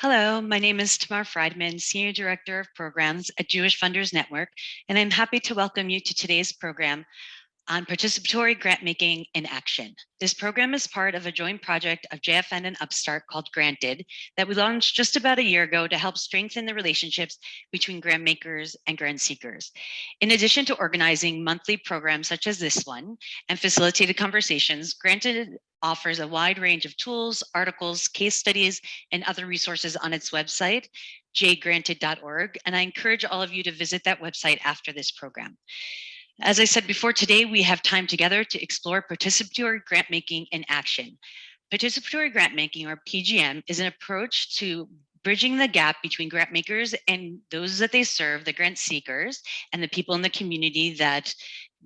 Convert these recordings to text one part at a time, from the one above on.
Hello, my name is Tamar Friedman, Senior Director of Programs at Jewish Funders Network, and I'm happy to welcome you to today's program on participatory grant making in action. This program is part of a joint project of JFN and Upstart called Granted that we launched just about a year ago to help strengthen the relationships between grant makers and grant seekers. In addition to organizing monthly programs such as this one and facilitated conversations, Granted offers a wide range of tools, articles, case studies, and other resources on its website, jgranted.org, and I encourage all of you to visit that website after this program. As I said before, today we have time together to explore participatory grant making in action. Participatory grant making, or PGM, is an approach to bridging the gap between grant makers and those that they serve, the grant seekers, and the people in the community that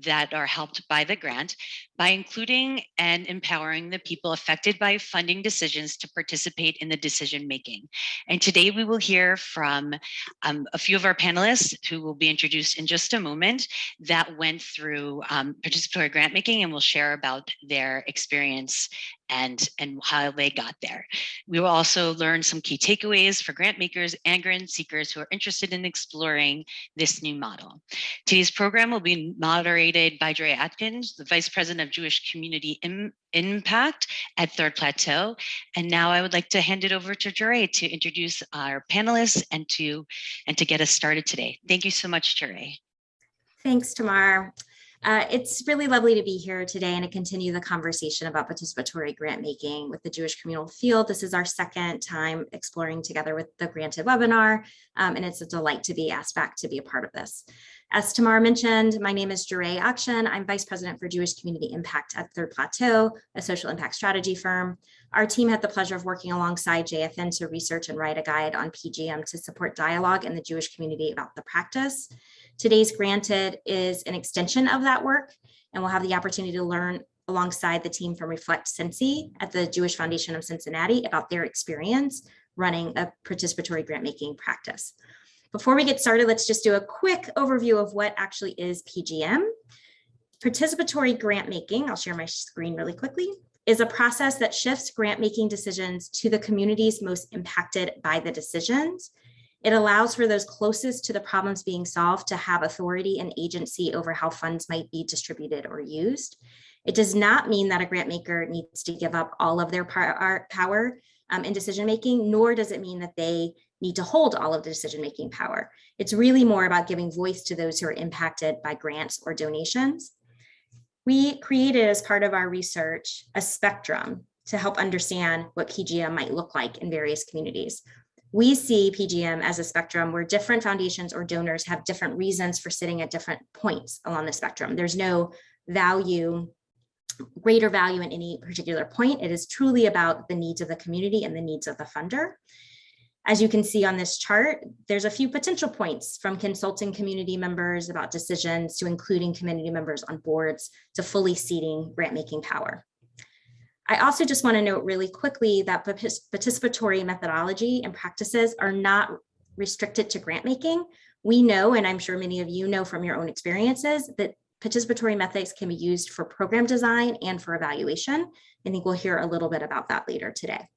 that are helped by the grant by including and empowering the people affected by funding decisions to participate in the decision making. And today we will hear from um, a few of our panelists who will be introduced in just a moment that went through um, participatory grant making and will share about their experience and, and how they got there. We will also learn some key takeaways for grant makers and grant seekers who are interested in exploring this new model. Today's program will be moderated by Dre Atkins, the Vice President of Jewish Community Im Impact at Third Plateau. And now I would like to hand it over to Jure to introduce our panelists and to, and to get us started today. Thank you so much, Jure. Thanks, Tamar. Uh, it's really lovely to be here today and to continue the conversation about participatory grant making with the Jewish communal field. This is our second time exploring together with the granted webinar, um, and it's a delight to be asked back to be a part of this. As Tamar mentioned, my name is Jure Akshan. I'm Vice President for Jewish Community Impact at Third Plateau, a social impact strategy firm. Our team had the pleasure of working alongside JFN to research and write a guide on PGM to support dialogue in the Jewish community about the practice. Today's Granted is an extension of that work, and we'll have the opportunity to learn alongside the team from Reflect Cincy at the Jewish Foundation of Cincinnati about their experience running a participatory grant making practice. Before we get started, let's just do a quick overview of what actually is PGM. Participatory grant making, I'll share my screen really quickly, is a process that shifts grant making decisions to the communities most impacted by the decisions. It allows for those closest to the problems being solved to have authority and agency over how funds might be distributed or used. It does not mean that a grant maker needs to give up all of their power um, in decision making, nor does it mean that they need to hold all of the decision-making power. It's really more about giving voice to those who are impacted by grants or donations. We created as part of our research a spectrum to help understand what PGM might look like in various communities. We see PGM as a spectrum where different foundations or donors have different reasons for sitting at different points along the spectrum. There's no value, greater value in any particular point. It is truly about the needs of the community and the needs of the funder. As you can see on this chart, there's a few potential points from consulting community members about decisions to including community members on boards to fully seating grant making power. I also just want to note really quickly that participatory methodology and practices are not restricted to grant making. We know, and I'm sure many of you know from your own experiences, that participatory methods can be used for program design and for evaluation. I think we'll hear a little bit about that later today.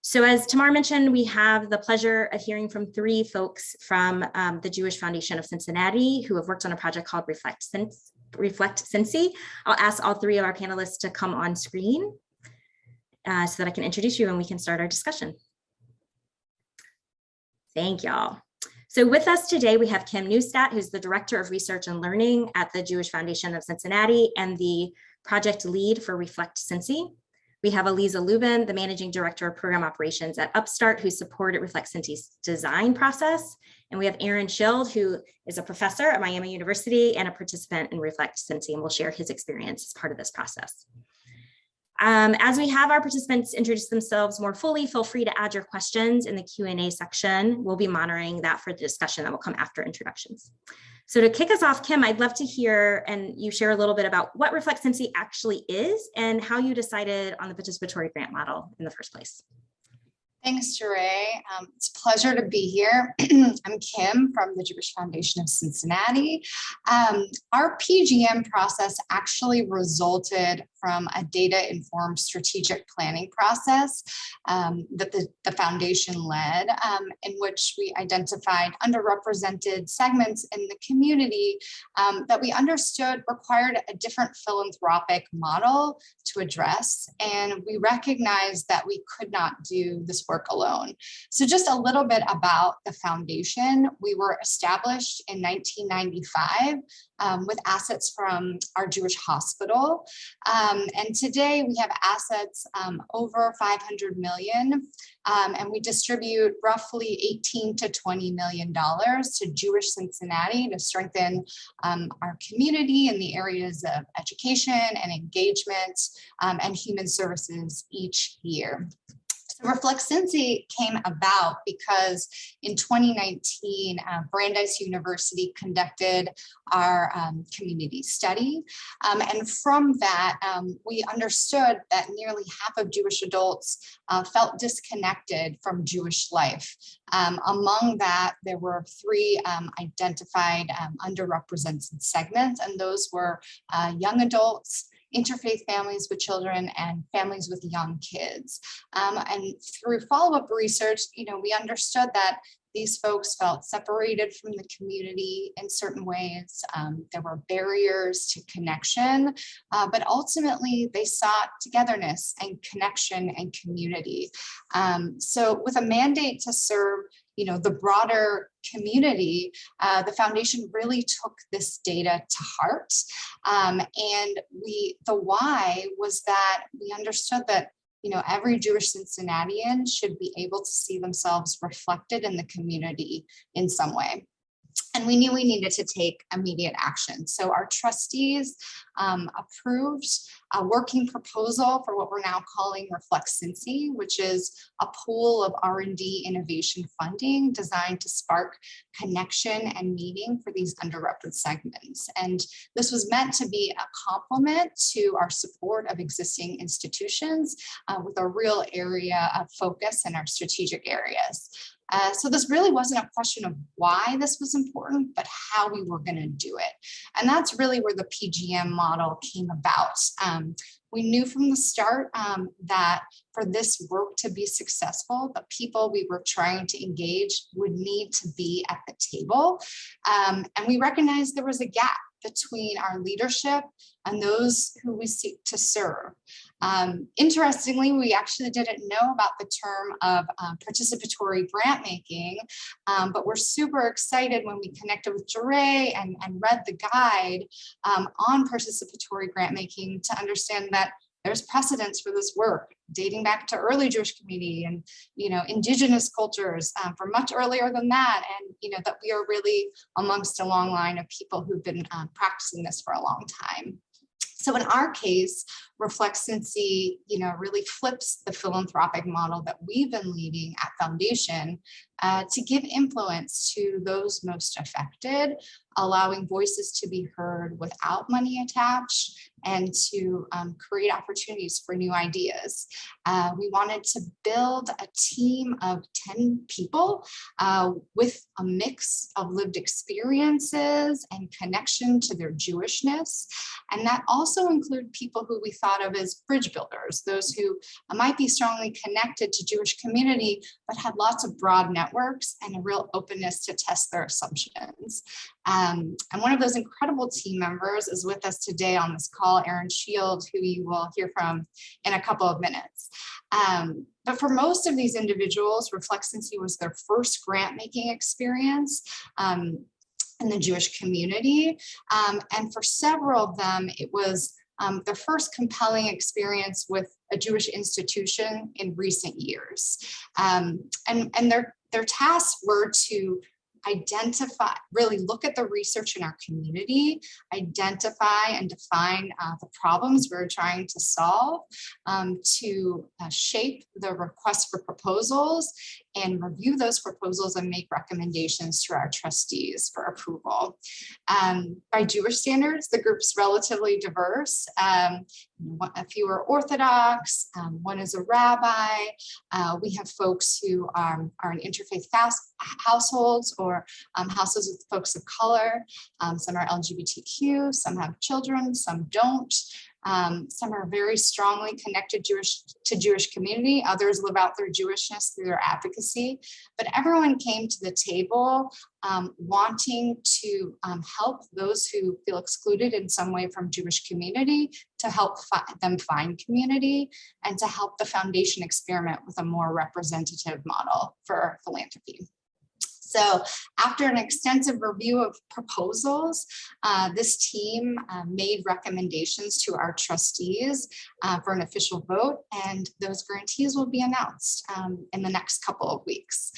So as Tamar mentioned, we have the pleasure of hearing from three folks from um, the Jewish Foundation of Cincinnati who have worked on a project called Reflect, Sense, Reflect Cincy. I'll ask all three of our panelists to come on screen uh, so that I can introduce you and we can start our discussion. Thank y'all. So with us today, we have Kim Neustadt, who's the Director of Research and Learning at the Jewish Foundation of Cincinnati and the project lead for Reflect Cincy. We have Eliza Lubin, the Managing Director of Program Operations at Upstart, who supported Reflect Cincy's design process. And we have Aaron Shield, who is a professor at Miami University and a participant in Reflect Cincy, and will share his experience as part of this process. Um, as we have our participants introduce themselves more fully, feel free to add your questions in the Q&A section. We'll be monitoring that for the discussion that will come after introductions. So to kick us off, Kim, I'd love to hear and you share a little bit about what Reflect Cincy actually is and how you decided on the participatory grant model in the first place. Thanks, Jure. Um, it's a pleasure to be here. I'm Kim from the Jewish Foundation of Cincinnati. Um, our PGM process actually resulted from a data-informed strategic planning process um, that the, the foundation led, um, in which we identified underrepresented segments in the community um, that we understood required a different philanthropic model to address. And we recognized that we could not do this work alone. So just a little bit about the foundation. We were established in 1995 um, with assets from our Jewish hospital. Um, and today we have assets um, over 500 million um, and we distribute roughly 18 to 20 million dollars to Jewish Cincinnati to strengthen um, our community in the areas of education and engagement um, and human services each year. So Reflect Cincy came about because in 2019, uh, Brandeis University conducted our um, community study. Um, and from that, um, we understood that nearly half of Jewish adults uh, felt disconnected from Jewish life. Um, among that, there were three um, identified um, underrepresented segments, and those were uh, young adults, interfaith families with children and families with young kids. Um, and through follow-up research, you know, we understood that these folks felt separated from the community in certain ways. Um, there were barriers to connection, uh, but ultimately they sought togetherness and connection and community. Um, so with a mandate to serve you know, the broader community, uh, the foundation really took this data to heart. Um, and we, the why was that we understood that you know, every Jewish Cincinnatian should be able to see themselves reflected in the community in some way. And we knew we needed to take immediate action. So our trustees um, approved a working proposal for what we're now calling Reflect Cincy, which is a pool of R&D innovation funding designed to spark connection and meaning for these underrepresented segments. And this was meant to be a complement to our support of existing institutions uh, with a real area of focus in our strategic areas. Uh, so this really wasn't a question of why this was important, but how we were going to do it. And that's really where the PGM model came about. Um, we knew from the start um, that for this work to be successful, the people we were trying to engage would need to be at the table. Um, and we recognized there was a gap between our leadership and those who we seek to serve. Um, interestingly, we actually didn't know about the term of um, participatory grant making, um, but we're super excited when we connected with Jure and, and read the guide um, on participatory grant making to understand that there's precedence for this work dating back to early Jewish community and, you know, indigenous cultures um, for much earlier than that. And, you know, that we are really amongst a long line of people who've been um, practicing this for a long time. So in our case, Reflect Cincy, you know, really flips the philanthropic model that we've been leading at Foundation uh, to give influence to those most affected, allowing voices to be heard without money attached and to um, create opportunities for new ideas. Uh, we wanted to build a team of 10 people uh, with a mix of lived experiences and connection to their Jewishness. And that also include people who we thought of as bridge builders, those who might be strongly connected to Jewish community, but had lots of broad networks and a real openness to test their assumptions. Um, and one of those incredible team members is with us today on this call, Aaron Shield, who you will hear from in a couple of minutes. Um, but for most of these individuals, Reflect Cincy was their first grant making experience. Um, in the Jewish community. Um, and for several of them, it was um, their first compelling experience with a Jewish institution in recent years. Um, and and their, their tasks were to identify, really look at the research in our community, identify and define uh, the problems we're trying to solve, um, to uh, shape the request for proposals and review those proposals and make recommendations to our trustees for approval. Um, by Jewish standards, the group's relatively diverse. Um, a few are Orthodox, um, one is a rabbi. Uh, we have folks who are, in interfaith households or um, households with folks of color. Um, some are LGBTQ, some have children, some don't. Um, some are very strongly connected Jewish to Jewish community. Others live out their Jewishness through their advocacy. But everyone came to the table um, wanting to um, help those who feel excluded in some way from Jewish community, to help fi them find community, and to help the foundation experiment with a more representative model for philanthropy. So after an extensive review of proposals, uh, this team uh, made recommendations to our trustees uh, for an official vote, and those grantees will be announced um, in the next couple of weeks.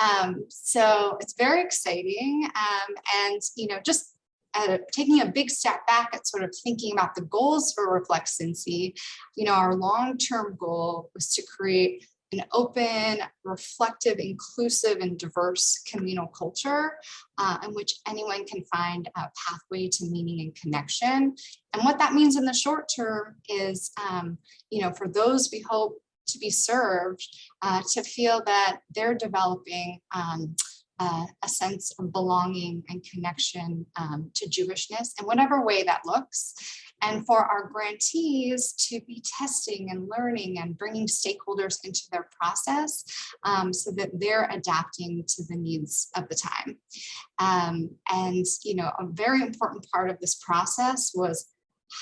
Um, so it's very exciting. Um, and, you know, just uh, taking a big step back at sort of thinking about the goals for Reflect Cincy, you know, our long-term goal was to create an open, reflective, inclusive, and diverse communal culture uh, in which anyone can find a pathway to meaning and connection. And what that means in the short term is, um, you know, for those we hope to be served, uh, to feel that they're developing um, uh, a sense of belonging and connection um, to Jewishness in whatever way that looks and for our grantees to be testing and learning and bringing stakeholders into their process um, so that they're adapting to the needs of the time. Um, and, you know, a very important part of this process was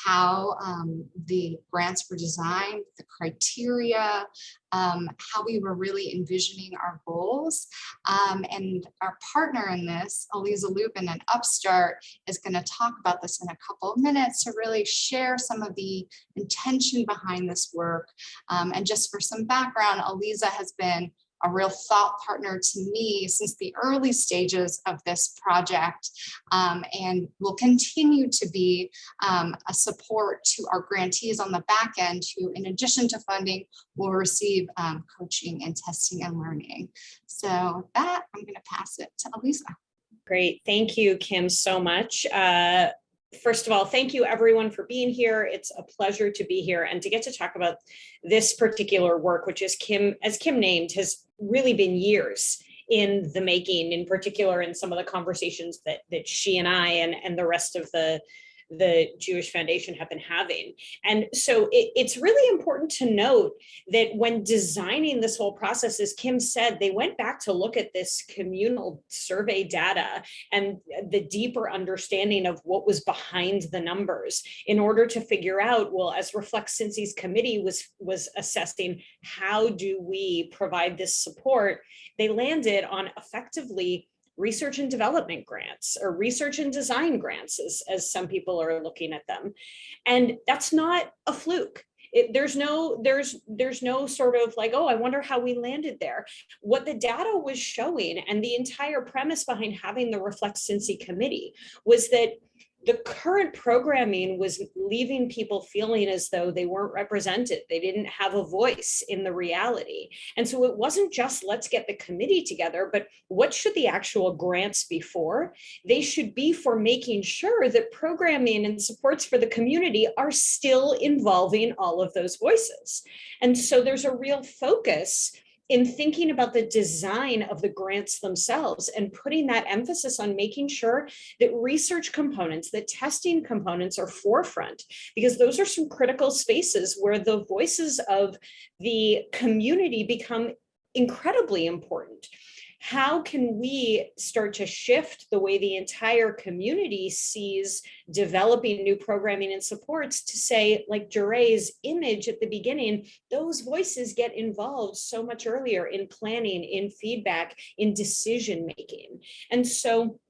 how um, the grants were designed, the criteria, um, how we were really envisioning our goals. Um, and our partner in this, Aliza Lubin and Upstart, is going to talk about this in a couple of minutes to really share some of the intention behind this work. Um, and just for some background, Aliza has been a real thought partner to me since the early stages of this project um, and will continue to be um, a support to our grantees on the back end who in addition to funding will receive um, coaching and testing and learning. So that I'm going to pass it to Elisa. Great. Thank you, Kim, so much. Uh, first of all, thank you everyone for being here. It's a pleasure to be here and to get to talk about this particular work, which is Kim, as Kim named, has really been years in the making, in particular in some of the conversations that that she and I and, and the rest of the the Jewish Foundation have been having. And so it, it's really important to note that when designing this whole process, as Kim said, they went back to look at this communal survey data and the deeper understanding of what was behind the numbers in order to figure out, well, as Reflect Cincy's committee was, was assessing, how do we provide this support? They landed on effectively research and development grants or research and design grants as, as some people are looking at them. And that's not a fluke. It, there's no there's there's no sort of like oh I wonder how we landed there what the data was showing and the entire premise behind having the reflect Cincy committee was that the current programming was leaving people feeling as though they weren't represented. They didn't have a voice in the reality. And so it wasn't just let's get the committee together, but what should the actual grants be for? They should be for making sure that programming and supports for the community are still involving all of those voices. And so there's a real focus in thinking about the design of the grants themselves and putting that emphasis on making sure that research components, that testing components are forefront, because those are some critical spaces where the voices of the community become incredibly important how can we start to shift the way the entire community sees developing new programming and supports to say, like Jure's image at the beginning, those voices get involved so much earlier in planning, in feedback, in decision making. And so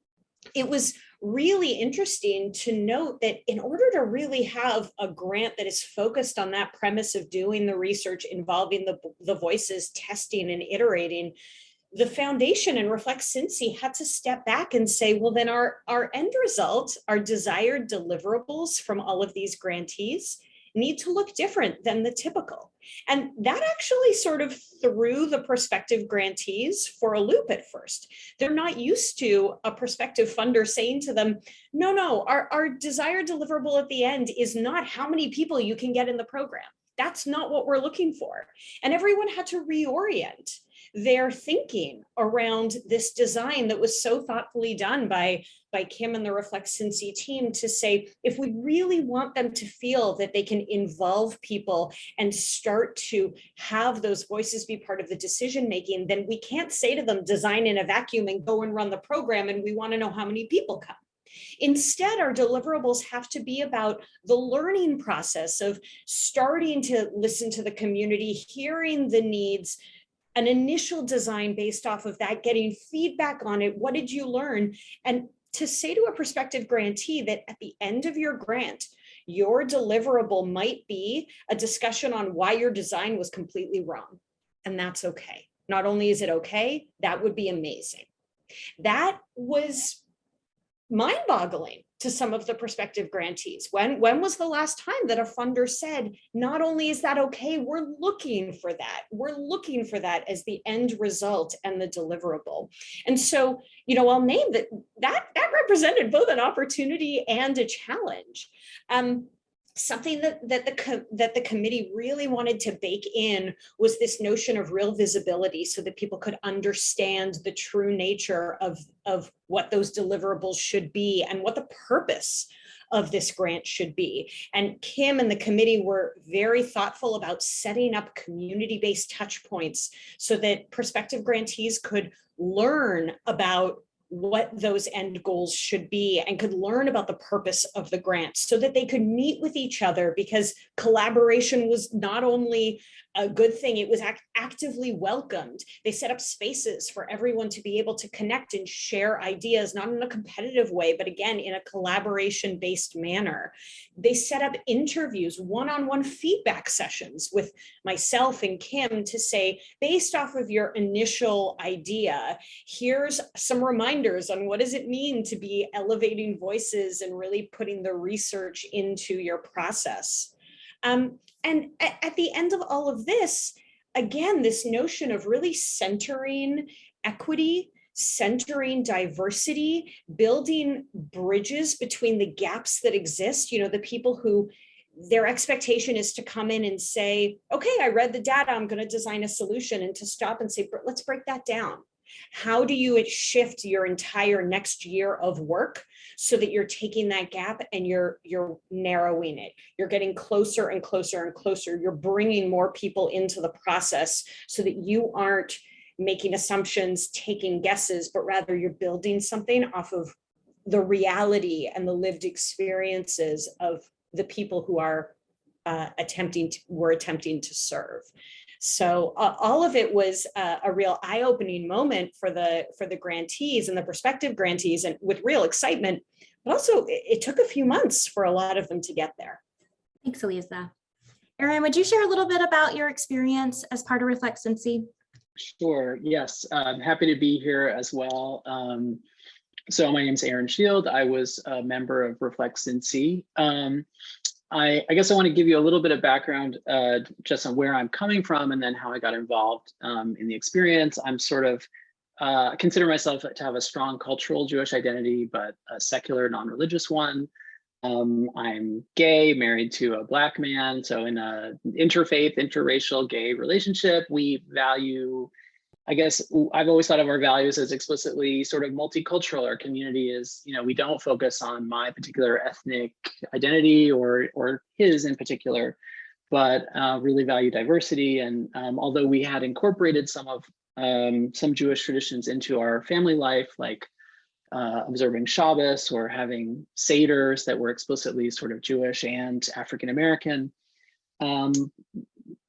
it was really interesting to note that in order to really have a grant that is focused on that premise of doing the research involving the, the voices, testing and iterating, the foundation and Reflect Cincy had to step back and say, well, then our, our end result, our desired deliverables from all of these grantees need to look different than the typical. And that actually sort of threw the prospective grantees for a loop at first. They're not used to a prospective funder saying to them, no, no, our, our desired deliverable at the end is not how many people you can get in the program That's not what we're looking for. And everyone had to reorient their thinking around this design that was so thoughtfully done by, by Kim and the Reflect Cincy team to say, if we really want them to feel that they can involve people and start to have those voices be part of the decision making, then we can't say to them, design in a vacuum and go and run the program and we want to know how many people come. Instead, our deliverables have to be about the learning process of starting to listen to the community, hearing the needs, an initial design based off of that, getting feedback on it. What did you learn? And to say to a prospective grantee that at the end of your grant, your deliverable might be a discussion on why your design was completely wrong. And that's okay. Not only is it okay, that would be amazing. That was mind boggling to some of the prospective grantees. When, when was the last time that a funder said, not only is that okay, we're looking for that. We're looking for that as the end result and the deliverable. And so, you know, I'll name that that, that represented both an opportunity and a challenge. Um, something that that the that the committee really wanted to bake in was this notion of real visibility so that people could understand the true nature of of what those deliverables should be and what the purpose of this grant should be. And Kim and the committee were very thoughtful about setting up community-based touch points so that prospective grantees could learn about what those end goals should be and could learn about the purpose of the grant so that they could meet with each other because collaboration was not only a good thing, it was act actively welcomed. They set up spaces for everyone to be able to connect and share ideas, not in a competitive way, but again, in a collaboration based manner. They set up interviews, one-on-one feedback sessions with myself and Kim to say, based off of your initial idea, here's some reminders on what does it mean to be elevating voices and really putting the research into your process. Um, and at, the end of all of this, again, this notion of really centering equity, centering diversity, building bridges between the gaps that exist, you know, the people who their expectation is to come in and say, okay, I read the data, I'm going to design a solution and to stop and say, let's break that down. How do you shift your entire next year of work so that you're taking that gap and you're you're narrowing it. You're getting closer and closer and closer. You're bringing more people into the process so that you aren't making assumptions, taking guesses, but rather you're building something off of the reality and the lived experiences of the people who are uh, attempting to, we're attempting to serve. So uh, all of it was uh, a real eye-opening moment for the for the grantees and the prospective grantees and with real excitement, but also it, it took a few months for a lot of them to get there. Thanks, Elisa. Aaron, would you share a little bit about your experience as part of Reflect Cincy? Sure, yes, I'm happy to be here as well. Um, so my name is Aaron Shield. I was a member of Reflect Cincy. Um, I, I, guess I want to give you a little bit of background uh, just on where I'm coming from and then how I got involved um, in the experience. I'm sort of uh, consider myself to have a strong cultural Jewish identity, but a secular, non-religious one. Um, I'm gay, married to a black man. So in a interfaith, interracial gay relationship, we value I guess I've always thought of our values as explicitly sort of multicultural. Our community is, you know, we don't focus on my particular ethnic identity or or his in particular, but uh, really value diversity. And um, although we had incorporated some of um, some Jewish traditions into our family life, like uh, observing Shabbos or having Seders that were explicitly sort of Jewish and African American, um,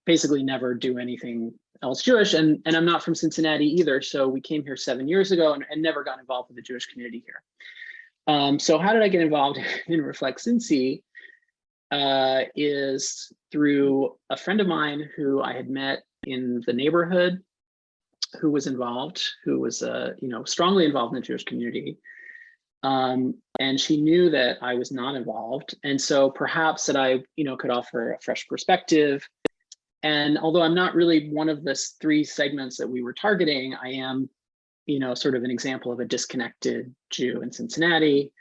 basically never do anything else Jewish and, and I'm not from Cincinnati either. So we came here seven years ago and, and never got involved with the Jewish community here. Um, so how did I get involved in Reflect Cincy? Uh, is through a friend of mine who I had met in the neighborhood who was involved, who was uh, you know, strongly involved in the Jewish community. Um, and she knew that I was not involved. And so perhaps that I, you know, could offer a fresh perspective and although I'm not really one of the three segments that we were targeting, I am, you know, sort of an example of a disconnected Jew in Cincinnati.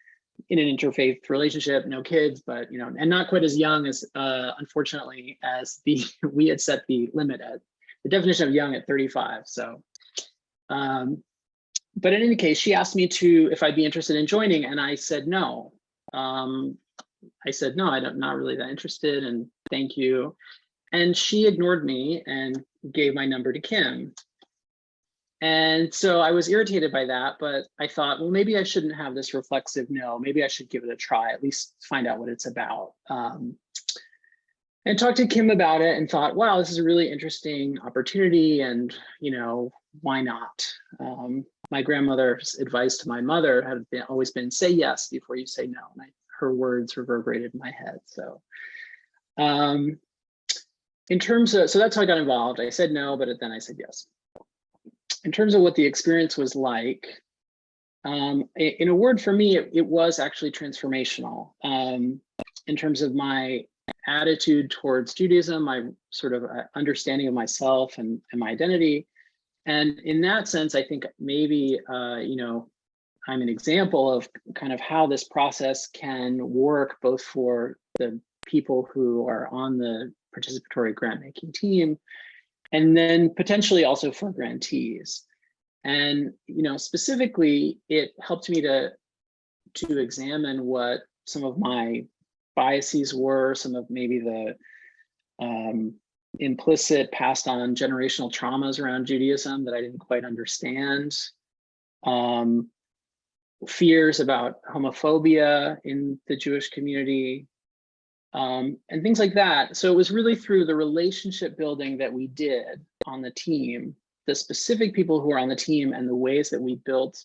in an interfaith relationship, no kids, but you know, and not quite as young as uh, unfortunately as the we had set the limit at the definition of young at 35. So, um, but in any case, she asked me to if I'd be interested in joining, and I said no. Um, I said no, I don't not really that interested, and thank you. And she ignored me and gave my number to Kim. And so I was irritated by that, but I thought, well, maybe I shouldn't have this reflexive no, maybe I should give it a try, at least find out what it's about. Um, and talked to Kim about it and thought, wow, this is a really interesting opportunity and, you know, why not? Um, my grandmother's advice to my mother had been, always been say yes before you say no. And I, her words reverberated in my head. So um, in terms of, so that's how I got involved. I said no, but then I said yes. In terms of what the experience was like, um, in a word for me, it, it was actually transformational um, in terms of my attitude towards Judaism, my sort of uh, understanding of myself and, and my identity. And in that sense, I think maybe, uh, you know, I'm an example of kind of how this process can work both for the people who are on the participatory grant making team, and then potentially also for grantees. And, you know, specifically, it helped me to, to examine what some of my biases were, some of maybe the um, implicit passed on generational traumas around Judaism that I didn't quite understand. Um, fears about homophobia in the Jewish community, um, and things like that. So it was really through the relationship building that we did on the team, the specific people who are on the team and the ways that we built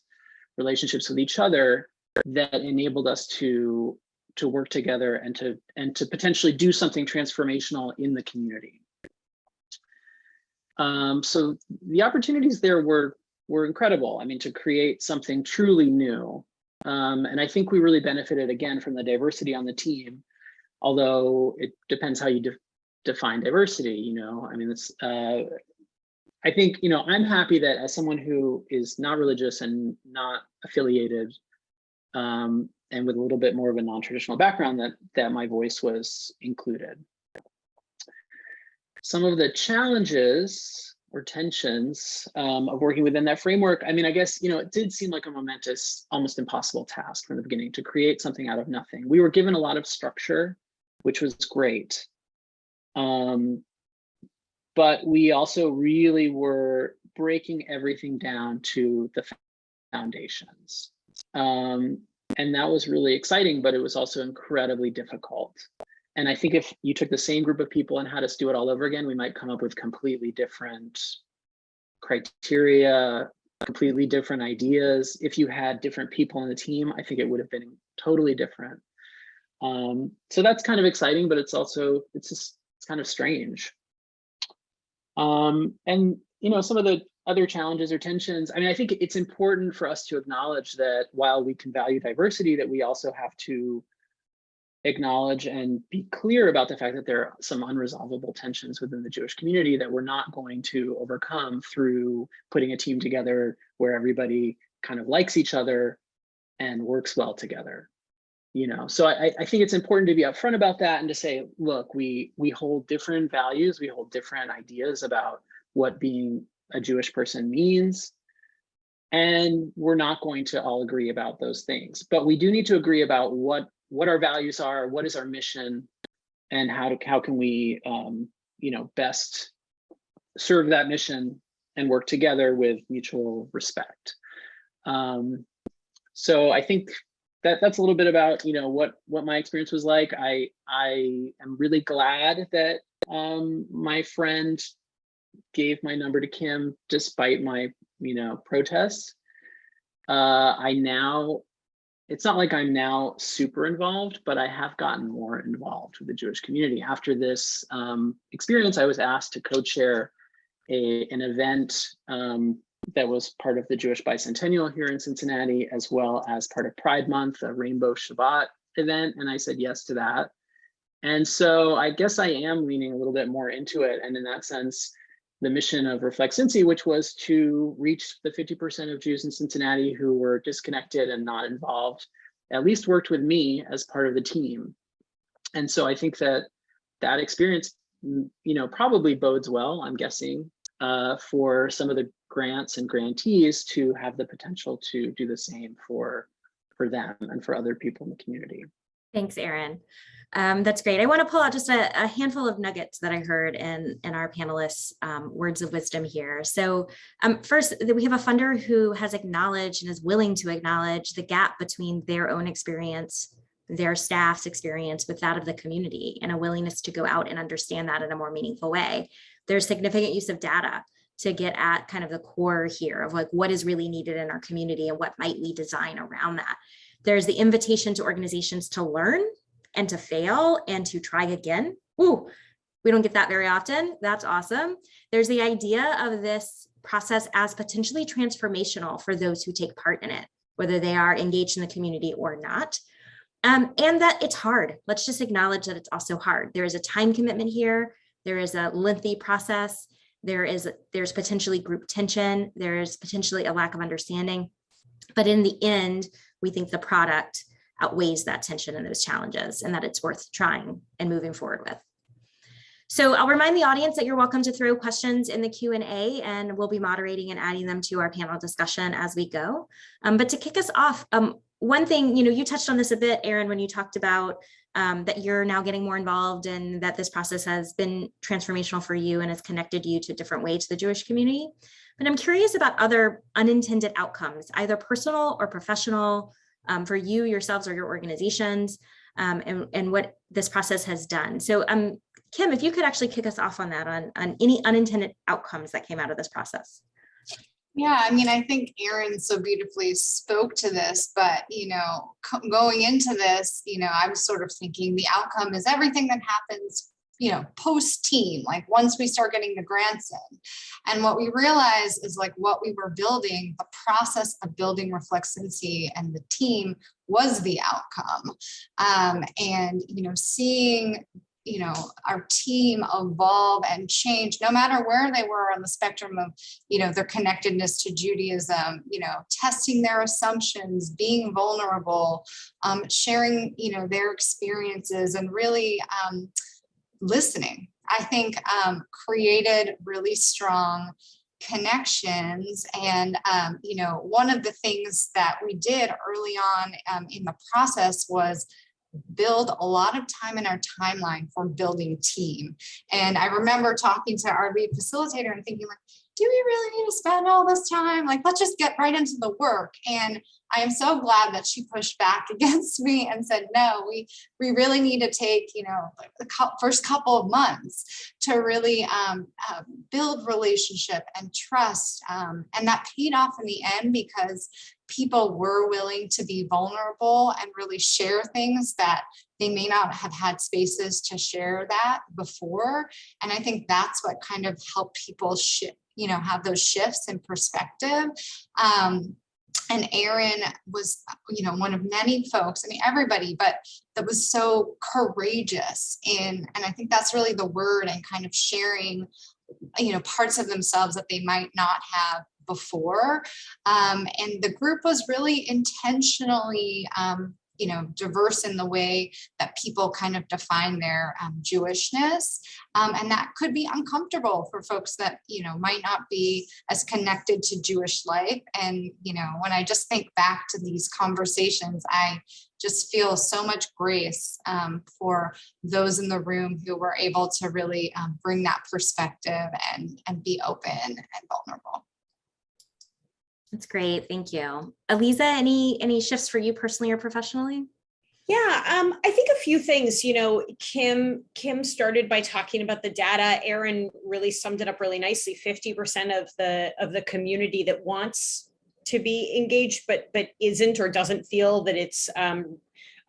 relationships with each other that enabled us to to work together and to and to potentially do something transformational in the community. Um, so the opportunities there were were incredible. I mean, to create something truly new. Um, and I think we really benefited again from the diversity on the team, although it depends how you de define diversity, you know, I mean, it's, uh, I think, you know, I'm happy that as someone who is not religious and not affiliated, um, and with a little bit more of a non-traditional background that, that my voice was included. Some of the challenges or tensions um, of working within that framework, I mean, I guess, you know, it did seem like a momentous, almost impossible task from the beginning to create something out of nothing. We were given a lot of structure, which was great. Um, but we also really were breaking everything down to the foundations. Um, and that was really exciting, but it was also incredibly difficult. And I think if you took the same group of people and had us do it all over again, we might come up with completely different criteria, completely different ideas. If you had different people on the team, I think it would have been totally different. Um, so that's kind of exciting, but it's also, it's just, it's kind of strange. Um, and, you know, some of the other challenges or tensions, I mean, I think it's important for us to acknowledge that while we can value diversity, that we also have to acknowledge and be clear about the fact that there are some unresolvable tensions within the Jewish community that we're not going to overcome through putting a team together where everybody kind of likes each other and works well together. You know, so I, I think it's important to be upfront about that and to say, look, we we hold different values, we hold different ideas about what being a Jewish person means. And we're not going to all agree about those things, but we do need to agree about what what our values are, what is our mission, and how to how can we um, you know best serve that mission and work together with mutual respect. Um, so I think that that's a little bit about you know what what my experience was like. I I am really glad that um, my friend gave my number to Kim despite my you know protests. Uh, I now it's not like I'm now super involved, but I have gotten more involved with the Jewish community. After this um, experience, I was asked to co-chair a an event um, that was part of the Jewish Bicentennial here in Cincinnati, as well as part of Pride Month, a Rainbow Shabbat event, and I said yes to that. And so I guess I am leaning a little bit more into it, and in that sense, the mission of Reflect Cincy, which was to reach the 50% of Jews in Cincinnati who were disconnected and not involved, at least worked with me as part of the team. And so I think that that experience, you know, probably bodes well, I'm guessing, uh, for some of the grants and grantees to have the potential to do the same for, for them and for other people in the community. Thanks, Aaron. Um, that's great. I want to pull out just a, a handful of nuggets that I heard in, in our panelists' um, words of wisdom here. So um, first, we have a funder who has acknowledged and is willing to acknowledge the gap between their own experience, their staff's experience with that of the community, and a willingness to go out and understand that in a more meaningful way. There's significant use of data to get at kind of the core here of like what is really needed in our community and what might we design around that. There's the invitation to organizations to learn and to fail and to try again. Ooh, we don't get that very often. That's awesome. There's the idea of this process as potentially transformational for those who take part in it, whether they are engaged in the community or not. Um, and that it's hard. Let's just acknowledge that it's also hard. There is a time commitment here. There is a lengthy process. There is there's potentially group tension. There is potentially a lack of understanding. But in the end, we think the product outweighs that tension and those challenges and that it's worth trying and moving forward with. So I'll remind the audience that you're welcome to throw questions in the Q&A and we'll be moderating and adding them to our panel discussion as we go. Um, but to kick us off, um, one thing, you know, you touched on this a bit, Aaron, when you talked about um, that you're now getting more involved and that this process has been transformational for you and has connected you to a different ways to the Jewish community. But I'm curious about other unintended outcomes, either personal or professional, um, for you yourselves or your organizations um, and, and what this process has done. So um, Kim, if you could actually kick us off on that, on, on any unintended outcomes that came out of this process. Yeah, I mean, I think Aaron so beautifully spoke to this, but you know, going into this, you know, I was sort of thinking the outcome is everything that happens you know, post team, like once we start getting the grants in. And what we realize is like what we were building, the process of building Reflect Cincy and the team was the outcome. Um, and, you know, seeing you know, our team evolve and change no matter where they were on the spectrum of, you know, their connectedness to Judaism, you know, testing their assumptions, being vulnerable, um, sharing, you know, their experiences and really, um, listening, I think um, created really strong connections. And, um, you know, one of the things that we did early on um, in the process was build a lot of time in our timeline for building team. And I remember talking to our lead facilitator and thinking like, do we really need to spend all this time? Like, let's just get right into the work. And I am so glad that she pushed back against me and said, no, we, we really need to take, you know, the first couple of months to really um, uh, build relationship and trust. Um, and that paid off in the end because people were willing to be vulnerable and really share things that they may not have had spaces to share that before. And I think that's what kind of helped people shift, you know, have those shifts in perspective. Um, and Aaron was, you know, one of many folks, I mean, everybody, but that was so courageous in, and I think that's really the word and kind of sharing, you know, parts of themselves that they might not have before. Um, and the group was really intentionally um, you know, diverse in the way that people kind of define their um, Jewishness. Um, and that could be uncomfortable for folks that, you know, might not be as connected to Jewish life. And, you know, when I just think back to these conversations, I just feel so much grace um, for those in the room who were able to really um, bring that perspective and, and be open and vulnerable. That's great. Thank you. Aliza, any any shifts for you personally or professionally? Yeah, um, I think a few things, you know, Kim, Kim started by talking about the data. Aaron really summed it up really nicely. 50% of the of the community that wants to be engaged, but but isn't or doesn't feel that it's um,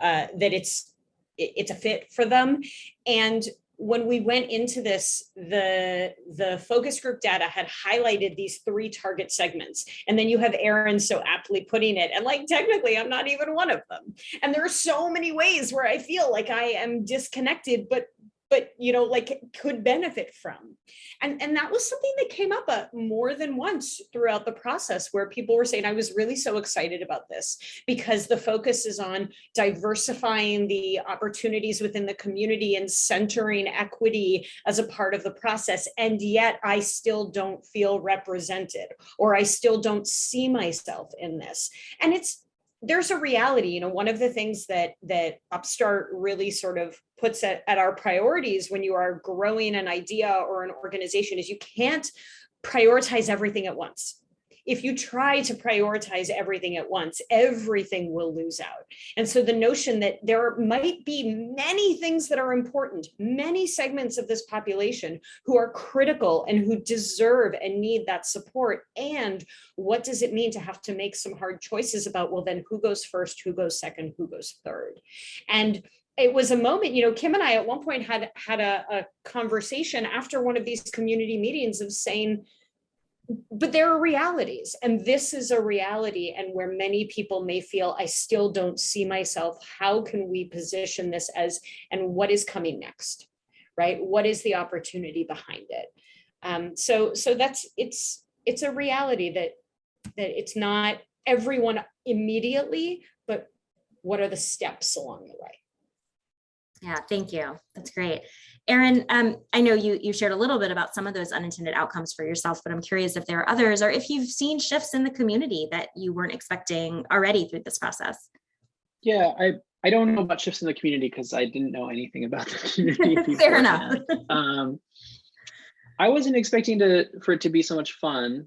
uh, that it's it's a fit for them. And when we went into this, the, the focus group data had highlighted these three target segments. And then you have Aaron so aptly putting it. And like, technically, I'm not even one of them. And there are so many ways where I feel like I am disconnected, but but you know, like could benefit from. And, and that was something that came up uh, more than once throughout the process where people were saying, I was really so excited about this because the focus is on diversifying the opportunities within the community and centering equity as a part of the process. And yet I still don't feel represented or I still don't see myself in this. And it's there's a reality, you know, one of the things that that Upstart really sort of puts at, at our priorities when you are growing an idea or an organization is you can't prioritize everything at once. If you try to prioritize everything at once, everything will lose out. And so the notion that there might be many things that are important, many segments of this population who are critical and who deserve and need that support. And what does it mean to have to make some hard choices about, well, then who goes first, who goes second, who goes third? And it was a moment, you know, Kim and I at one point had had a, a conversation after one of these community meetings of saying, but there are realities and this is a reality and where many people may feel I still don't see myself. How can we position this as and what is coming next? Right? What is the opportunity behind it? Um, so so that's it's it's a reality that that it's not everyone immediately, but what are the steps along the way? Yeah, thank you. That's great. Aaron, um, I know you, you shared a little bit about some of those unintended outcomes for yourself, but I'm curious if there are others or if you've seen shifts in the community that you weren't expecting already through this process. Yeah, I, I don't know about shifts in the community because I didn't know anything about the community. Fair enough. Um, I wasn't expecting to for it to be so much fun,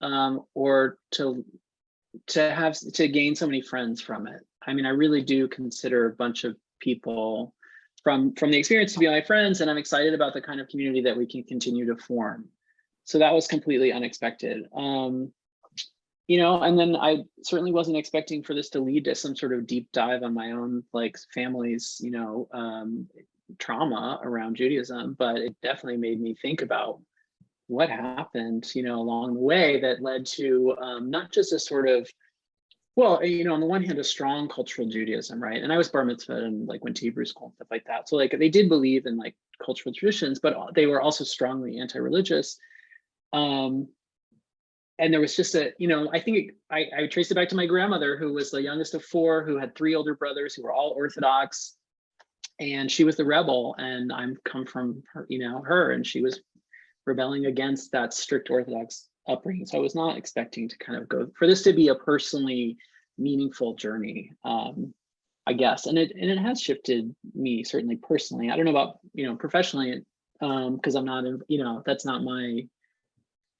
um, or to to have to gain so many friends from it. I mean, I really do consider a bunch of people from from the experience to be my friends, and I'm excited about the kind of community that we can continue to form. So that was completely unexpected. Um, you know, and then I certainly wasn't expecting for this to lead to some sort of deep dive on my own like family's, you know, um, trauma around Judaism, but it definitely made me think about what happened, you know, along the way that led to um, not just a sort of, well, you know, on the one hand, a strong cultural Judaism, right? And I was bar mitzvah and like went to Hebrew school and stuff like that. So like they did believe in like cultural traditions, but they were also strongly anti-religious. Um, and there was just a, you know, I think it, I, I traced it back to my grandmother, who was the youngest of four, who had three older brothers who were all Orthodox, and she was the rebel. And I'm come from her, you know, her, and she was rebelling against that strict Orthodox upbringing. So I was not expecting to kind of go for this to be a personally meaningful journey, um, I guess. And it and it has shifted me certainly personally. I don't know about you know professionally, um, because I'm not in, you know, that's not my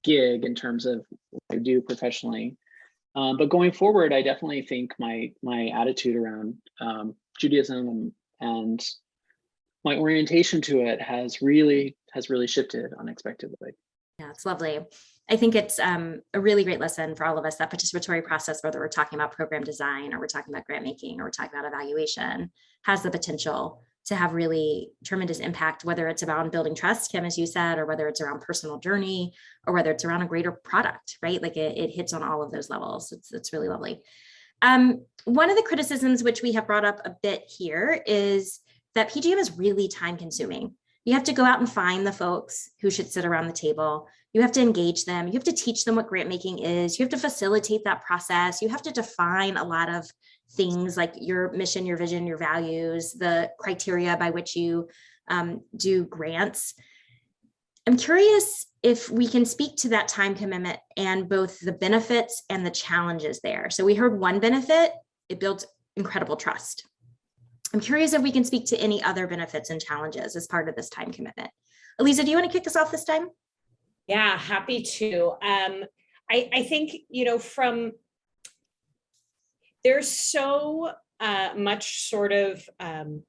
gig in terms of what I do professionally. Um, but going forward, I definitely think my my attitude around um, Judaism and my orientation to it has really has really shifted unexpectedly. Yeah, it's lovely. I think it's um, a really great lesson for all of us that participatory process, whether we're talking about program design or we're talking about grant making or we're talking about evaluation, has the potential to have really tremendous impact, whether it's around building trust, Kim, as you said, or whether it's around personal journey, or whether it's around a greater product, right? Like it, it hits on all of those levels. It's, it's really lovely. Um, one of the criticisms which we have brought up a bit here is that PGM is really time consuming. You have to go out and find the folks who should sit around the table. You have to engage them. You have to teach them what grant making is. You have to facilitate that process. You have to define a lot of things like your mission, your vision, your values, the criteria by which you um, do grants. I'm curious if we can speak to that time commitment and both the benefits and the challenges there. So we heard one benefit, it builds incredible trust. I'm curious if we can speak to any other benefits and challenges as part of this time commitment. Aliza, do you want to kick us off this time? Yeah, happy to. Um, I, I think, you know, from there's so uh, much sort of um,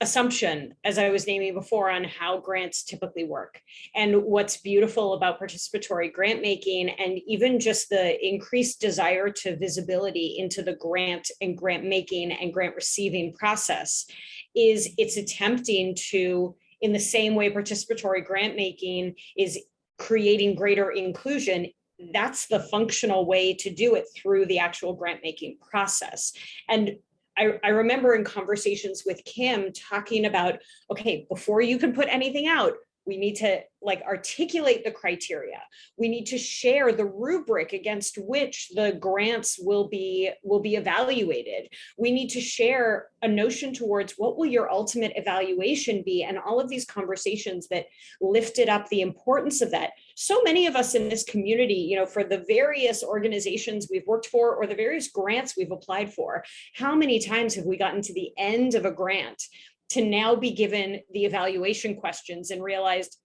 assumption, as I was naming before, on how grants typically work. And what's beautiful about participatory grant making and even just the increased desire to visibility into the grant and grant making and grant receiving process is it's attempting to, in the same way participatory grant making is creating greater inclusion that's the functional way to do it through the actual grant making process. And I, I remember in conversations with Kim talking about, okay, before you can put anything out, we need to like articulate the criteria. We need to share the rubric against which the grants will be will be evaluated. We need to share a notion towards what will your ultimate evaluation be and all of these conversations that lifted up the importance of that. So many of us in this community, you know, for the various organizations we've worked for or the various grants we've applied for, how many times have we gotten to the end of a grant to now be given the evaluation questions and realized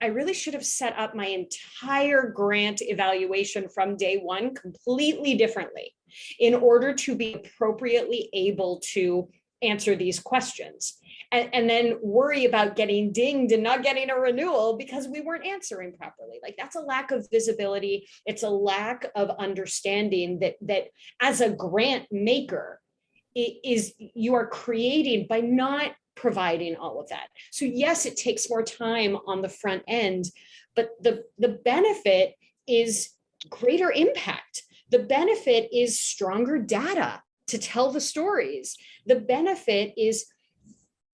I really should have set up my entire grant evaluation from day one completely differently in order to be appropriately able to answer these questions. And, and then worry about getting dinged and not getting a renewal because we weren't answering properly. Like that's a lack of visibility. It's a lack of understanding that, that as a grant maker, it is you are creating by not providing all of that. So yes, it takes more time on the front end, but the, the benefit is greater impact. The benefit is stronger data to tell the stories. The benefit is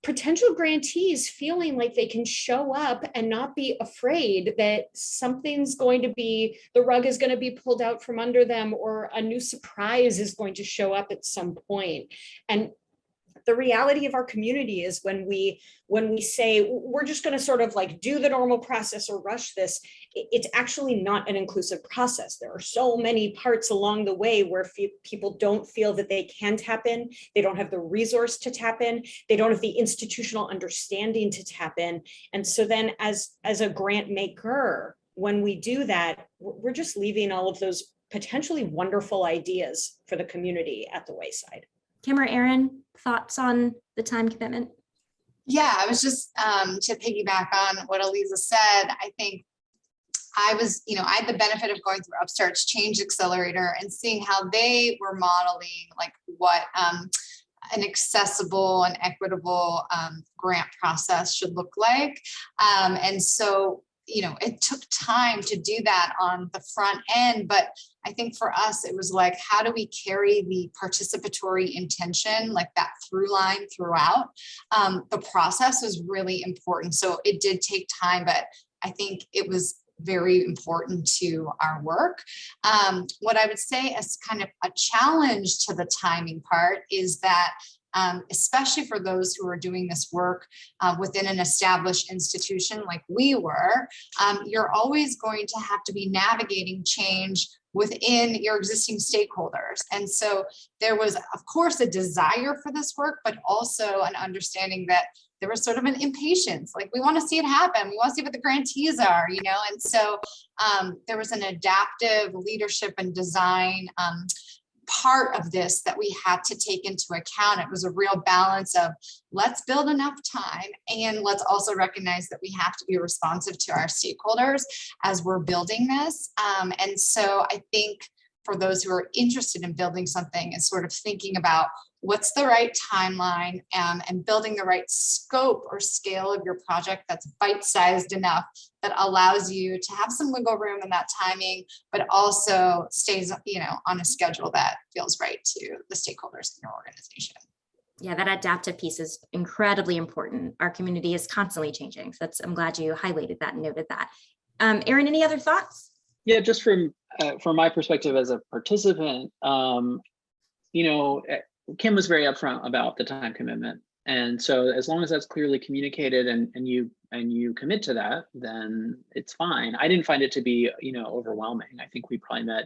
potential grantees feeling like they can show up and not be afraid that something's going to be, the rug is going to be pulled out from under them or a new surprise is going to show up at some point. And the reality of our community is when we when we say we're just going to sort of like do the normal process or rush this it's actually not an inclusive process. There are so many parts along the way where people don't feel that they can tap in they don't have the resource to tap in they don't have the institutional understanding to tap in. And so then as as a grant maker when we do that we're just leaving all of those potentially wonderful ideas for the community at the wayside Kim or Aaron, thoughts on the time commitment? Yeah, I was just um, to piggyback on what Aliza said. I think I was, you know, I had the benefit of going through Upstart's Change Accelerator and seeing how they were modeling like what um, an accessible and equitable um, grant process should look like. Um, and so you know, it took time to do that on the front end, but I think for us, it was like, how do we carry the participatory intention, like that through line throughout? Um, the process was really important. So it did take time, but I think it was very important to our work. Um, what I would say as kind of a challenge to the timing part is that um, especially for those who are doing this work uh, within an established institution like we were, um, you're always going to have to be navigating change within your existing stakeholders. And so there was, of course, a desire for this work, but also an understanding that there was sort of an impatience, like we want to see it happen. We want to see what the grantees are, you know? And so um, there was an adaptive leadership and design um, part of this that we had to take into account. It was a real balance of let's build enough time and let's also recognize that we have to be responsive to our stakeholders as we're building this. Um, and so I think for those who are interested in building something is sort of thinking about what's the right timeline um, and building the right scope or scale of your project that's bite-sized enough that allows you to have some wiggle room in that timing, but also stays, you know, on a schedule that feels right to the stakeholders in your organization. Yeah, that adaptive piece is incredibly important. Our community is constantly changing. So that's, I'm glad you highlighted that and noted that. Um, Aaron, any other thoughts? Yeah, just from uh, from my perspective as a participant, um, you know, eh, Kim was very upfront about the time commitment. And so as long as that's clearly communicated and, and you and you commit to that, then it's fine. I didn't find it to be, you know, overwhelming. I think we probably met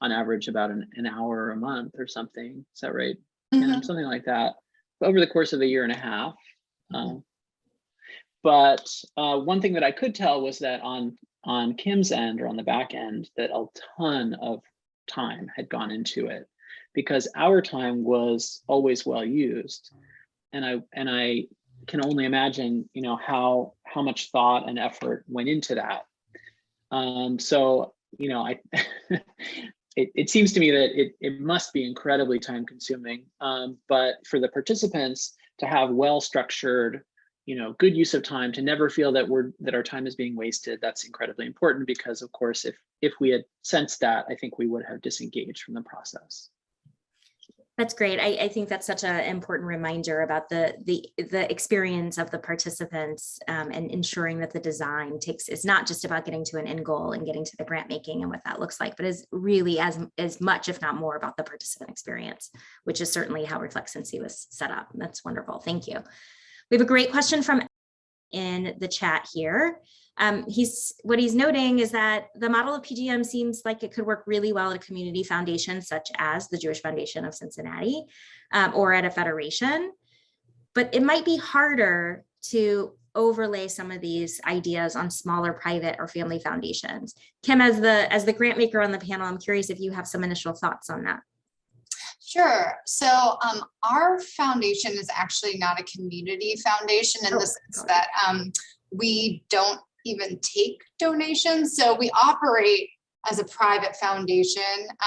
on average about an, an hour a month or something. Is that right? Mm -hmm. something like that over the course of a year and a half. Mm -hmm. um, but uh, one thing that I could tell was that on on Kim's end or on the back end, that a ton of time had gone into it because our time was always well used. And I and I can only imagine, you know, how how much thought and effort went into that. Um, so, you know, I it, it seems to me that it, it must be incredibly time consuming. Um, but for the participants to have well structured, you know, good use of time to never feel that we're that our time is being wasted, that's incredibly important because of course, if if we had sensed that, I think we would have disengaged from the process. That's great. I, I think that's such an important reminder about the the the experience of the participants um, and ensuring that the design takes is not just about getting to an end goal and getting to the grant making and what that looks like, but is really as as much, if not more, about the participant experience, which is certainly how Reflect Cincy was set up. That's wonderful. Thank you. We have a great question from in the chat here. Um, he's what he's noting is that the model of PGM seems like it could work really well at a community foundation such as the Jewish Foundation of Cincinnati um, or at a federation, but it might be harder to overlay some of these ideas on smaller private or family foundations. Kim, as the as the grant maker on the panel, I'm curious if you have some initial thoughts on that. Sure. So um, our foundation is actually not a community foundation in Oh, the sense that um, we don't even take donations. So we operate as a private foundation.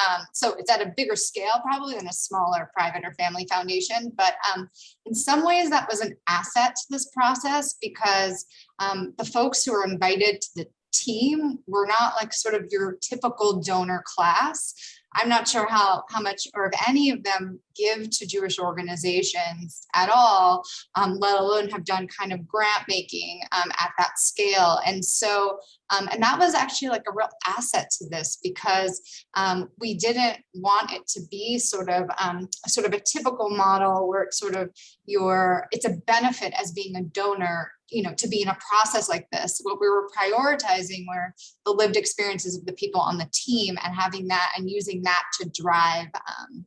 Um, so it's at a bigger scale probably than a smaller private or family foundation. But um, in some ways that was an asset to this process because um, the folks who were invited to the team were not like sort of your typical donor class. I'm not sure how, how much or if any of them give to Jewish organizations at all, um, let alone have done kind of grant making um, at that scale. And so, um, and that was actually like a real asset to this because um, we didn't want it to be sort of um, sort of a typical model where it's sort of your, it's a benefit as being a donor you know, to be in a process like this, what we were prioritizing were the lived experiences of the people on the team and having that and using that to drive um,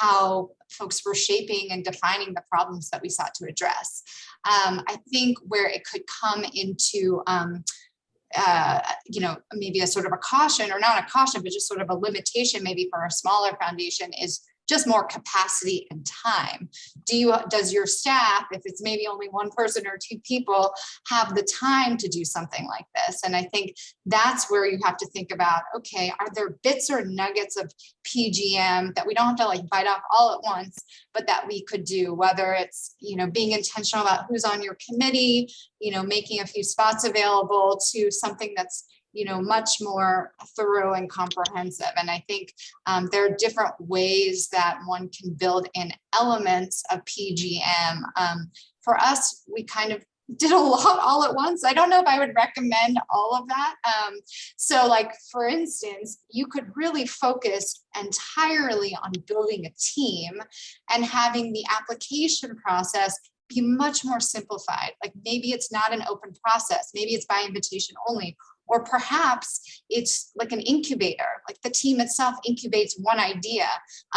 how folks were shaping and defining the problems that we sought to address. Um, I think where it could come into um, uh, you know, maybe a sort of a caution or not a caution, but just sort of a limitation maybe for a smaller foundation is just more capacity and time. Do you, does your staff, if it's maybe only one person or two people, have the time to do something like this? And I think that's where you have to think about, okay, are there bits or nuggets of PGM that we don't have to like bite off all at once, but that we could do, whether it's, you know, being intentional about who's on your committee, you know, making a few spots available to something that's you know, much more thorough and comprehensive. And I think um, there are different ways that one can build in elements of PGM. Um, for us, we kind of did a lot all at once. I don't know if I would recommend all of that. Um, so like, for instance, you could really focus entirely on building a team and having the application process be much more simplified. Like maybe it's not an open process. Maybe it's by invitation only, or perhaps it's like an incubator, like the team itself incubates one idea.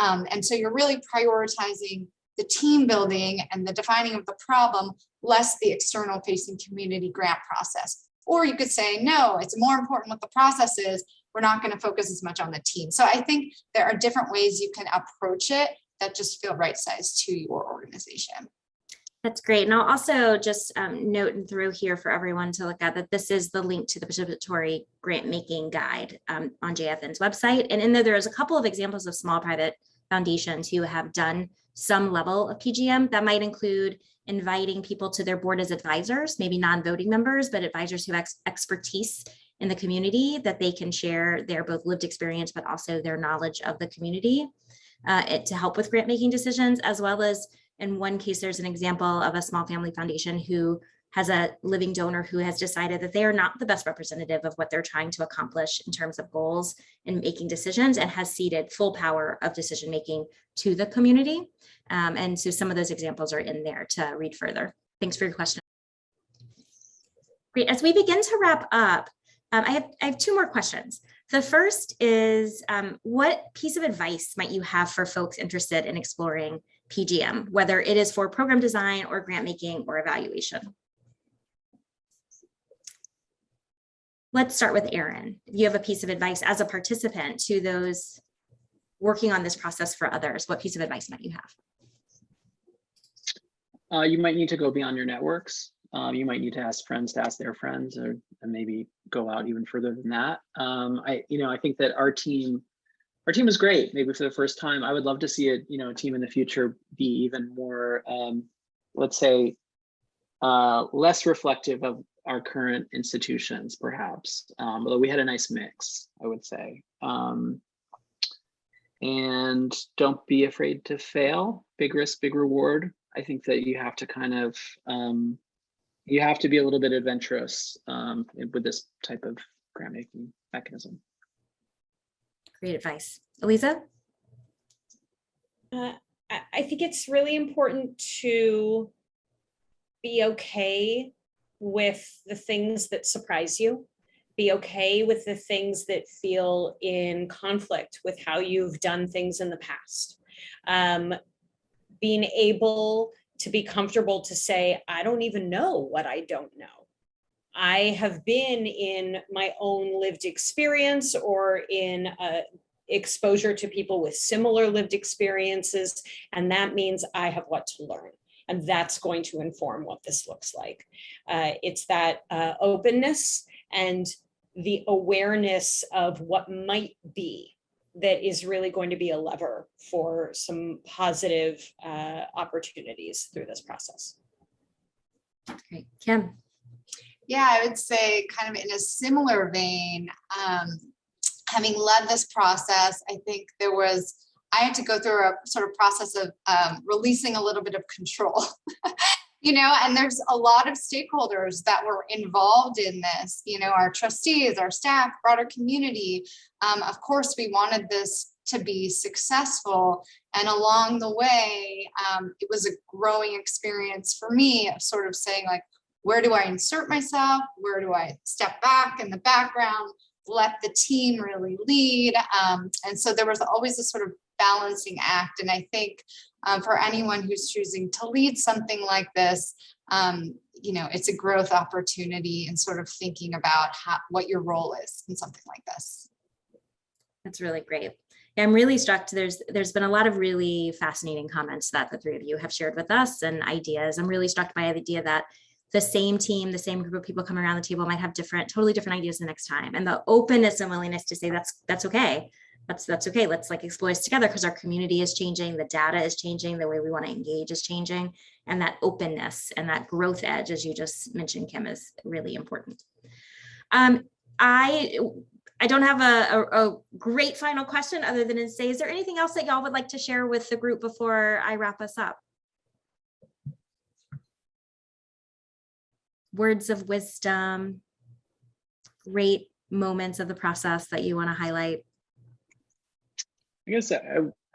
Um, and so you're really prioritizing the team building and the defining of the problem, less the external facing community grant process. Or you could say, no, it's more important what the process is. We're not going to focus as much on the team. So I think there are different ways you can approach it that just feel right sized to your organization. That's great. And I'll also just um, note and throw here for everyone to look at that this is the link to the participatory grant making guide um, on JFN's website. And in there, there's a couple of examples of small private foundations who have done some level of PGM that might include inviting people to their board as advisors, maybe non-voting members, but advisors who have ex expertise in the community that they can share their both lived experience, but also their knowledge of the community uh, it, to help with grant making decisions, as well as in one case, there's an example of a small family foundation who has a living donor who has decided that they are not the best representative of what they're trying to accomplish in terms of goals and making decisions and has ceded full power of decision making to the community. Um, and so some of those examples are in there to read further. Thanks for your question. Great. As we begin to wrap up, um, I, have, I have two more questions. The first is um, what piece of advice might you have for folks interested in exploring PGM, whether it is for program design or grant making or evaluation. Let's start with Aaron. You have a piece of advice as a participant to those working on this process for others, what piece of advice might you have? Uh, you might need to go beyond your networks. Um, you might need to ask friends to ask their friends or maybe go out even further than that. Um, I, you know, I think that our team, our team is great. Maybe for the first time, I would love to see a, you know, a team in the future be even more, um, let's say, uh, less reflective of our current institutions, perhaps. Um, although we had a nice mix, I would say. Um, and don't be afraid to fail. Big risk, big reward. I think that you have to kind of um, you have to be a little bit adventurous um, with this type of grant making mechanism. Great advice. Aliza? Uh, I, think it's really important to be okay with the things that surprise you. Be okay with the things that feel in conflict with how you've done things in the past. Um, being able to be comfortable to say, I don't even know what I don't know. I have been in my own lived experience or in uh, exposure to people with similar lived experiences, and that means I have what to learn. And that's going to inform what this looks like. Uh, it's that uh, openness and the awareness of what might be that is really going to be a lever for some positive uh, opportunities through this process. Great. Kim? Yeah, I would say kind of in a similar vein, um, having led this process, I think there was, I had to go through a sort of process of um, releasing a little bit of control. you know, and there's a lot of stakeholders that were involved in this, you know, our trustees, our staff, broader community. Um, of course, we wanted this to be successful. And along the way, um, it was a growing experience for me of sort of saying like, where do I insert myself? Where do I step back in the background? Let the team really lead. Um, and so there was always a sort of balancing act. And I think um, for anyone who's choosing to lead something like this, um, you know, it's a growth opportunity and sort of thinking about how, what your role is in something like this. That's really great. I'm really struck. There's there's been a lot of really fascinating comments that the three of you have shared with us and ideas. I'm really struck by the idea that the same team, the same group of people coming around the table might have different, totally different ideas the next time. And the openness and willingness to say that's that's okay. That's that's okay. Let's like explore this together because our community is changing, the data is changing, the way we want to engage is changing, and that openness and that growth edge, as you just mentioned, Kim, is really important. Um, I I don't have a, a, a, great final question other than to say, is there anything else that y'all would like to share with the group before I wrap us up? Words of wisdom, great moments of the process that you want to highlight? I guess I,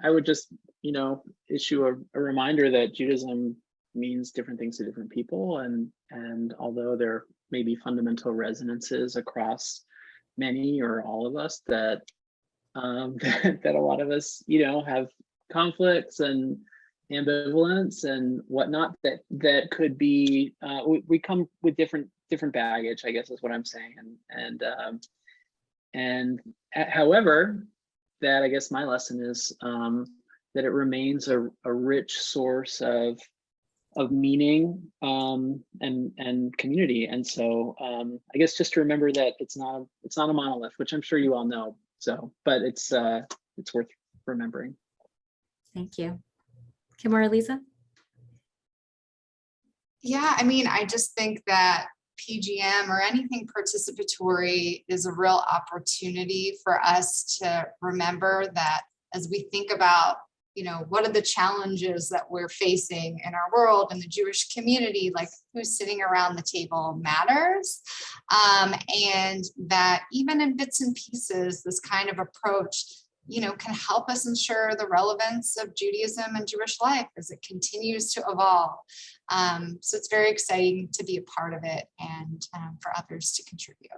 I would just, you know, issue a, a reminder that Judaism means different things to different people. And, and although there may be fundamental resonances across many or all of us that um, that, that, a lot of us, you know, have conflicts and ambivalence and whatnot that that could be uh, we, we come with different different baggage, I guess is what I'm saying. And and um, and however, that I guess my lesson is um, that it remains a, a rich source of of meaning um, and and community. And so um, I guess just to remember that it's not it's not a monolith, which I'm sure you all know. So, but it's uh, it's worth remembering. Thank you, Kim or Aliza. Yeah, I mean, I just think that PGM or anything participatory is a real opportunity for us to remember that as we think about you know, what are the challenges that we're facing in our world and the Jewish community, like who's sitting around the table matters. Um, and that even in bits and pieces, this kind of approach, you know, can help us ensure the relevance of Judaism and Jewish life as it continues to evolve. Um, so it's very exciting to be a part of it and um, for others to contribute.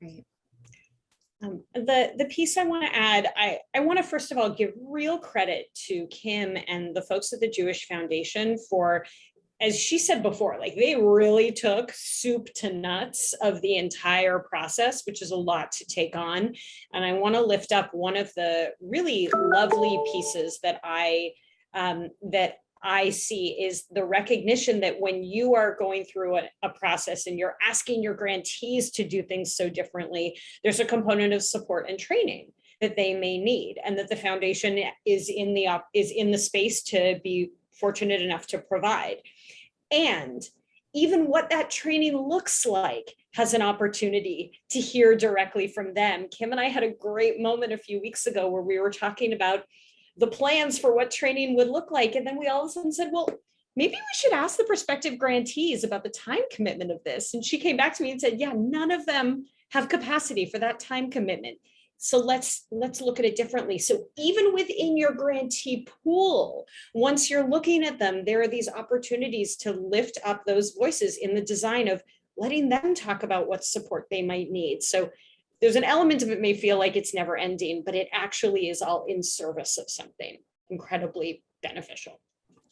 Great. Um, the, the piece I want to add, I, I want to first of all give real credit to Kim and the folks at the Jewish Foundation for, as she said before, like they really took soup to nuts of the entire process, which is a lot to take on. And I want to lift up one of the really lovely pieces that I um, that I see is the recognition that when you are going through a, a, process and you're asking your grantees to do things so differently, there's a component of support and training that they may need and that the foundation is in the is in the space to be fortunate enough to provide. And even what that training looks like has an opportunity to hear directly from them. Kim and I had a great moment a few weeks ago where we were talking about the plans for what training would look like. And then we all of a sudden said, well, maybe we should ask the prospective grantees about the time commitment of this. And she came back to me and said, yeah, none of them have capacity for that time commitment. So let's let's look at it differently. So even within your grantee pool, once you're looking at them, there are these opportunities to lift up those voices in the design of letting them talk about what support they might need. So there's an element of it may feel like it's never ending, but it actually is all in service of something incredibly beneficial.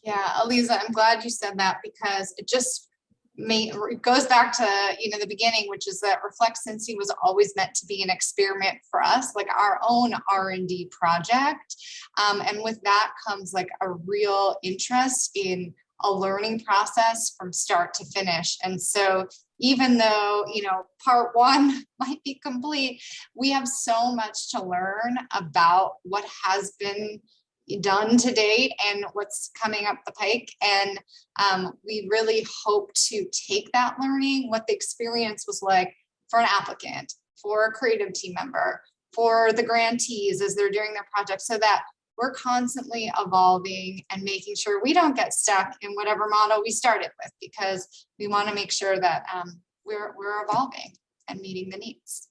Yeah, Aliza, I'm glad you said that because it just may, it goes back to, you know, the beginning, which is that Reflect Cincy was always meant to be an experiment for us, like our own R and D project. Um, and with that comes like a real interest in a learning process from start to finish. And so even though, you know, part one might be complete, we have so much to learn about what has been done to date and what's coming up the pike. And um, we really hope to take that learning, what the experience was like for an applicant, for a creative team member, for the grantees as they're doing their project so that we're constantly evolving and making sure we don't get stuck in whatever model we started with because we want to make sure that um, we're, we're evolving and meeting the needs.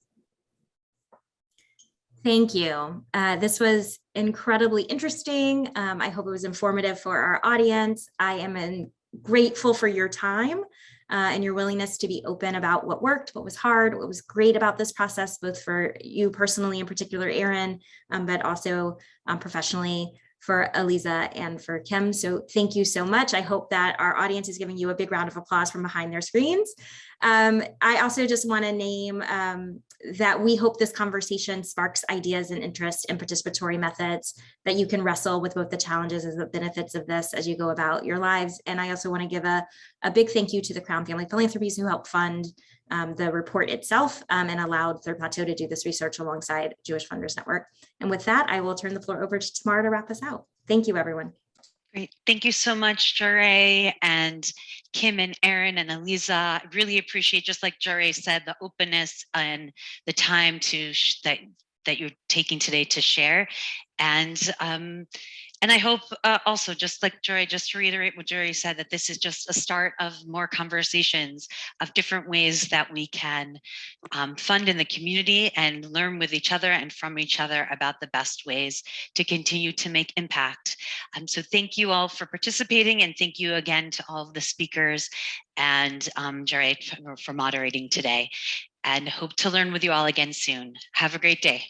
Thank you. Uh, this was incredibly interesting. Um, I hope it was informative for our audience. I am in- grateful for your time uh, and your willingness to be open about what worked, what was hard, what was great about this process, both for you personally, in particular, Aaron, um, but also um, professionally for Aliza and for Kim. So thank you so much. I hope that our audience is giving you a big round of applause from behind their screens. Um, I also just want to name um, that we hope this conversation sparks ideas and interest in participatory methods that you can wrestle with both the challenges and the benefits of this as you go about your lives. And I also want to give a, a big thank you to the Crown Family Philanthropies who helped fund um, the report itself um, and allowed Third Plateau to do this research alongside Jewish Funders Network. And with that, I will turn the floor over to Tamara to wrap us out. Thank you, everyone. Great. Thank you so much, Jure and Kim and Aaron and Aliza. I Really appreciate, just like Jure said, the openness and the time to that that you're taking today to share. And um, and I hope uh, also, just like Jure, just to reiterate what Jure said, that this is just a start of more conversations of different ways that we can um, fund in the community and learn with each other and from each other about the best ways to continue to make impact. Um, so thank you all for participating and thank you again to all of the speakers and um, for, for moderating today and hope to learn with you all again soon. Have a great day.